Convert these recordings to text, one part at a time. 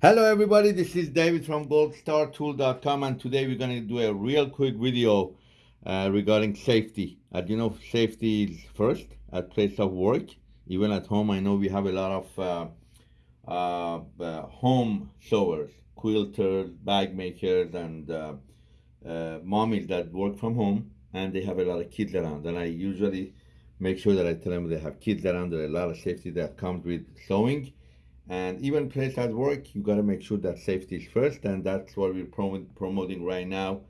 Hello everybody, this is David from goldstartool.com and today we're going to do a real quick video uh, regarding safety. As you know, safety is first at place of work. Even at home, I know we have a lot of uh, uh, uh home sewers, quilters, bag makers, and uh, uh, mommies that work from home and they have a lot of kids around. And I usually make sure that I tell them they have kids around. There are a lot of safety that comes with sewing and even place at work, you got to make sure that safety is first, and that's what we're prom promoting right now.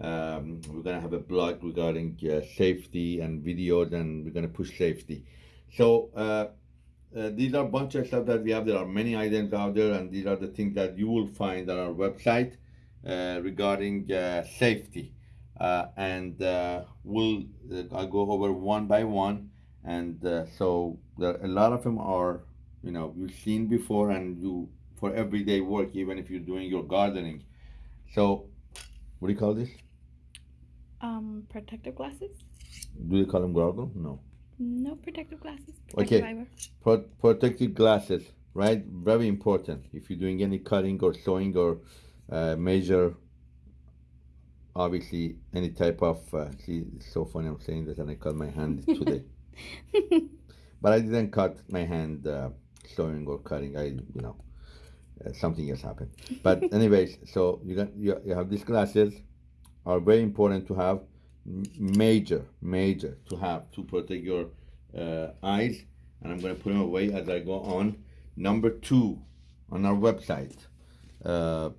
Um, we're gonna have a blog regarding uh, safety and videos, and we're gonna push safety. So uh, uh, these are a bunch of stuff that we have. There are many items out there, and these are the things that you will find on our website uh, regarding uh, safety. Uh, and we'll I'll go over one by one, and so there, a lot of them are you know you've seen before and you for everyday work even if you're doing your gardening. So what do you call this? Um protective glasses. Do they call them goggles no. No protective glasses okay. Pro protective glasses right? Very important. If you're doing any cutting or sewing or uh, measure obviously any type of uh, see it's so funny i'm saying this and i cut my hand today. But i didn't cut my hand uh, sewing or cutting. I, you know, uh, something has happened. But anyways, so you got you, you have these glasses are very important to have major major to have to protect your uh, eyes and I'm going to put them away as I go on number two on our website uh,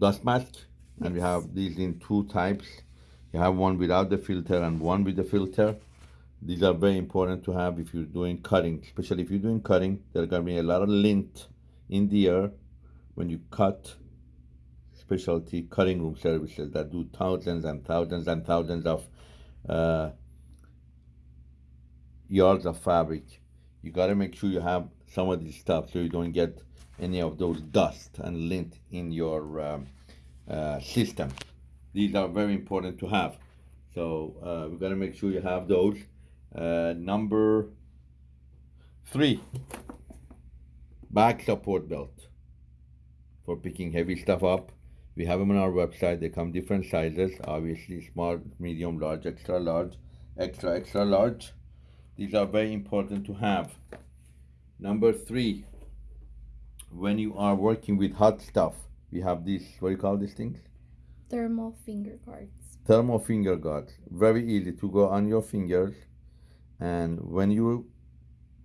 dust mask and we have these in two types you have one without the filter and one with the filter these are very important to have if you're doing cutting, especially if you're doing cutting. There's gonna be a lot of lint in the air when you cut specialty cutting room services that do thousands and thousands and thousands of uh, yards of fabric. You gotta make sure you have some of this stuff so you don't get any of those dust and lint in your um, uh, system. These are very important to have. So uh, we gotta make sure you have those. Uh, number three, back support belt for picking heavy stuff up. We have them on our website. They come different sizes, obviously small, medium, large, extra large, extra, extra large. These are very important to have. Number three, when you are working with hot stuff, we have these, what do you call these things? Thermal finger guards. Thermal finger guards. Very easy to go on your fingers and when you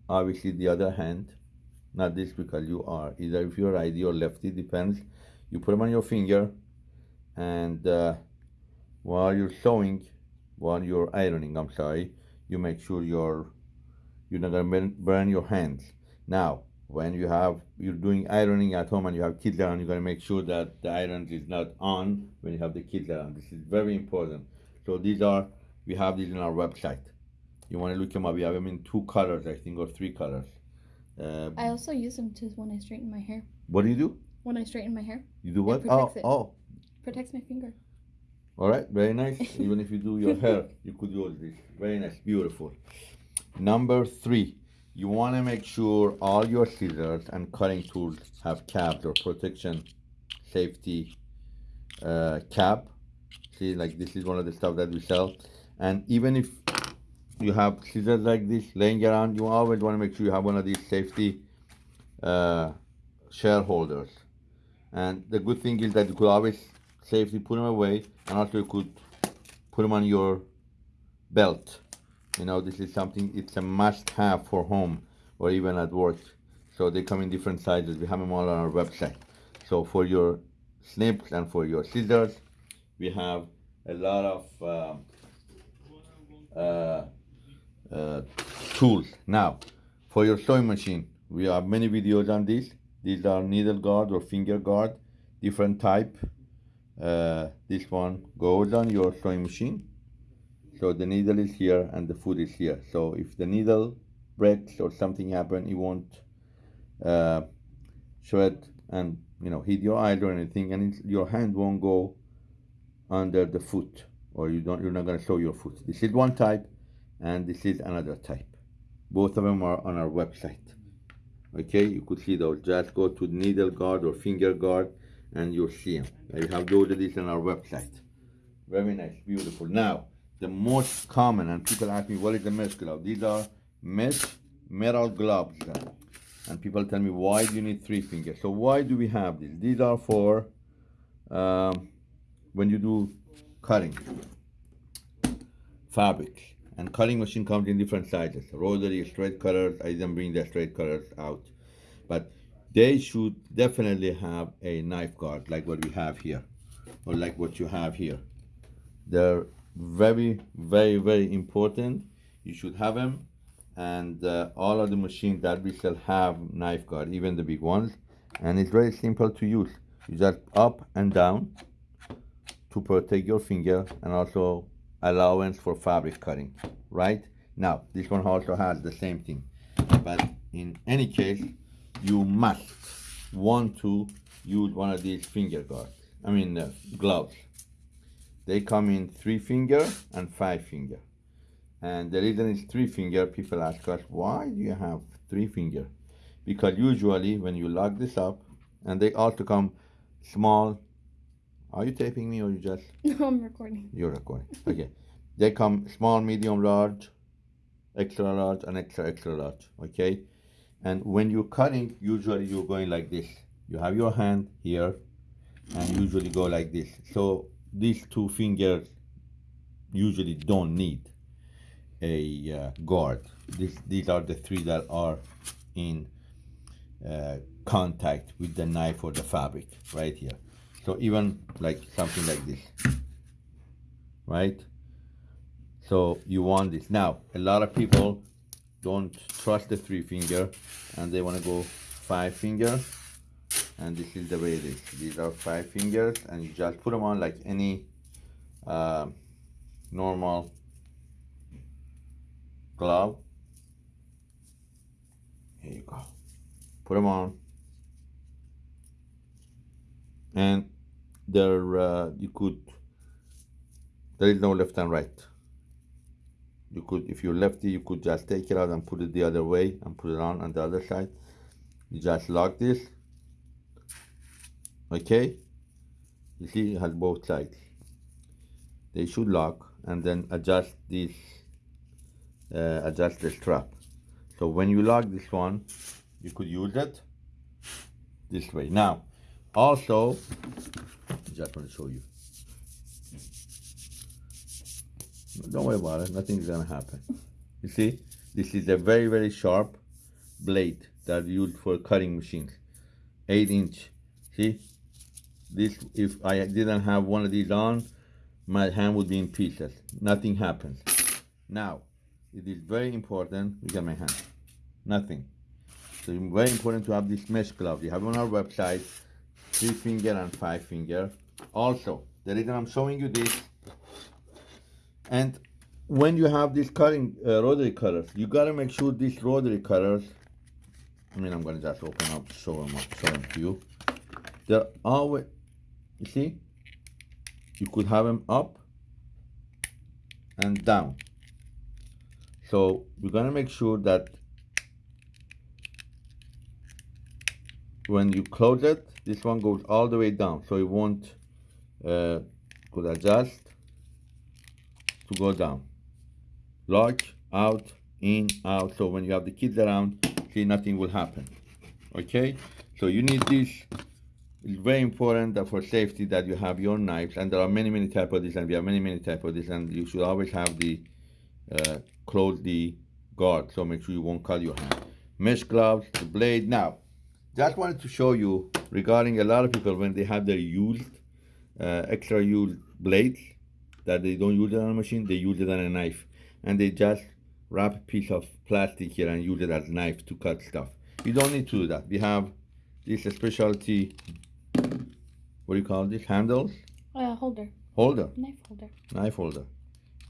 obviously the other hand not this because you are either if you're righty or lefty depends. You put them on your finger and uh, while you're sewing while you're ironing i'm sorry you make sure you're you're not gonna burn your hands. Now when you have you're doing ironing at home and you have kids around you got to make sure that the iron is not on when you have the kids around. This is very important. So these are we have these on our website you want to look them up. We have them in two colors, I think, or three colors. Uh, I also use them to when I straighten my hair. What do you do? When I straighten my hair. You do what? oh, it. oh. Protects my finger. All right, very nice. Even if you do your hair, you could use this. Very nice, beautiful. Number three, you want to make sure all your scissors and cutting tools have caps or protection, safety uh, cap. See, like this is one of the stuff that we sell. And even if you have scissors like this laying around you always want to make sure you have one of these safety uh, shareholders. And the good thing is that you could always safely put them away and also you could put them on your belt. You know this is something it's a must have for home or even at work. So they come in different sizes. We have them all on our website. So for your snips and for your scissors we have a lot of uh, uh, uh, tools. Now, for your sewing machine, we have many videos on this. These are needle guard or finger guard, different type. Uh, this one goes on your sewing machine. So the needle is here and the foot is here. So if the needle breaks or something happen, it won't uh, shred and you know hit your eye or anything, and your hand won't go under the foot, or you don't. You're not gonna sew your foot. This is one type and this is another type both of them are on our website Okay, you could see those. Just go to needle guard or finger guard and you'll see them. We have those of these on our website. Very nice, beautiful. Now, the most common, and people ask me, what is the mesh glove? These are mesh metal gloves. And people tell me, why do you need three fingers? So why do we have these? These are for um, when you do cutting fabrics. And cutting machine comes in different sizes. Rotary, straight cutters, I didn't bring the straight cutters out. But they should definitely have a knife guard like what we have here. Or like what you have here. They're very, very, very important. You should have them. And uh, all of the machines that we sell have knife guard, even the big ones. And it's very simple to use. You just up and down to protect your finger and also allowance for fabric cutting, right? Now, this one also has the same thing. But in any case, you must want to use one of these finger guards. I mean, uh, gloves. They come in three finger and five finger. And the reason is three finger, people ask us, why do you have three finger? Because usually when you lock this up, and they also come small. Are you taping me or you just? No, I'm recording. You're recording. Okay. They come small, medium, large, extra large, and extra, extra large. Okay. And when you're cutting, usually you're going like this. You have your hand here, and usually go like this. So these two fingers usually don't need a uh, guard. This, these are the three that are in uh, contact with the knife or the fabric right here. So even like something like this, right? So you want this. Now, a lot of people don't trust the three finger and they want to go five finger. And this is the way it is. These are five fingers and you just put them on like any uh, normal glove. Here you go. Put them on. And there, uh, you could, there is no left and right. You could if you're lefty you could just take it out and put it the other way and put it on on the other side. You just lock this okay? You see it has both sides. They should lock and then adjust this uh, adjust the strap. So when you lock this one you could use it this way. Now also just want to show you Don't worry about it. Nothing's gonna happen. You see, this is a very very sharp blade that used for cutting machines. Eight inch. See, this if I didn't have one of these on, my hand would be in pieces. Nothing happens. Now, it is very important. Look at my hand. Nothing. So it's very important to have this mesh glove. You have on our website, three finger and five finger. Also, the reason I'm showing you this and when you have these cutting uh, rotary cutters, you gotta make sure these rotary cutters, I mean, I'm gonna just open up, show them, up show them to you. They're always, you see, you could have them up and down. So we're gonna make sure that when you close it, this one goes all the way down, so it won't uh, could adjust to go down. Lock, out, in, out. So when you have the kids around, see, nothing will happen. Okay? So you need this. It's very important that for safety that you have your knives, and there are many, many types of this, and we have many, many types of this, and you should always have the uh, close the guard, so make sure you won't cut your hand. Mesh gloves, the blade. Now, just wanted to show you regarding a lot of people when they have their used, uh, extra used blades, that they don't use it on a machine, they use it on a knife. And they just wrap a piece of plastic here and use it as a knife to cut stuff. You don't need to do that. We have this specialty, what do you call this, handles? Uh, holder. Holder. Knife holder. Knife holder.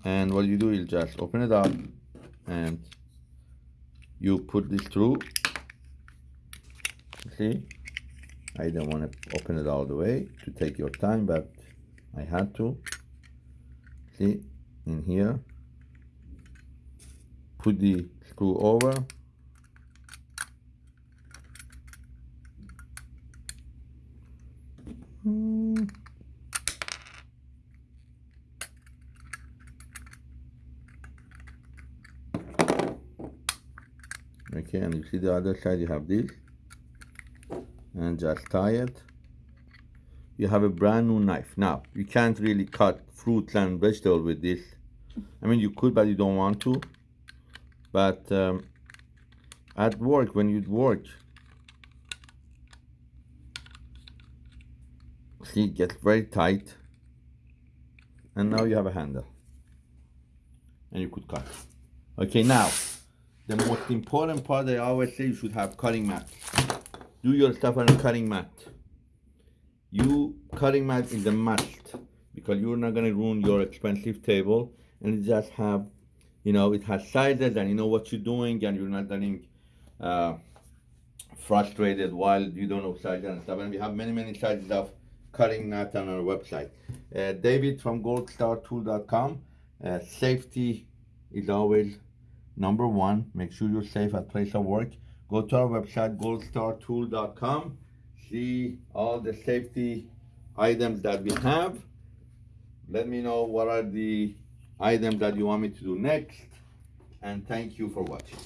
And what you do is just open it up and you put this through. See? I didn't want to open it all the way to take your time, but I had to. See, in here, put the screw over. Hmm. Okay, and you see the other side, you have this. And just tie it. You have a brand new knife. Now, you can't really cut fruits and vegetables with this. I mean, you could, but you don't want to. But um, at work, when you work, see, it gets very tight. And now you have a handle. And you could cut. Okay, now, the most important part I always say you should have cutting mat. Do your stuff on a cutting mat. You cutting mat is a must because you're not gonna ruin your expensive table and it just have you know it has sizes and you know what you're doing and you're not getting uh, frustrated while you don't know sizes and stuff. And we have many many sizes of cutting mat on our website. Uh, david from goldstartool.com uh, safety is always number one. Make sure you're safe at place of work go to our website goldstartool.com see all the safety items that we have. Let me know what are the items that you want me to do next and thank you for watching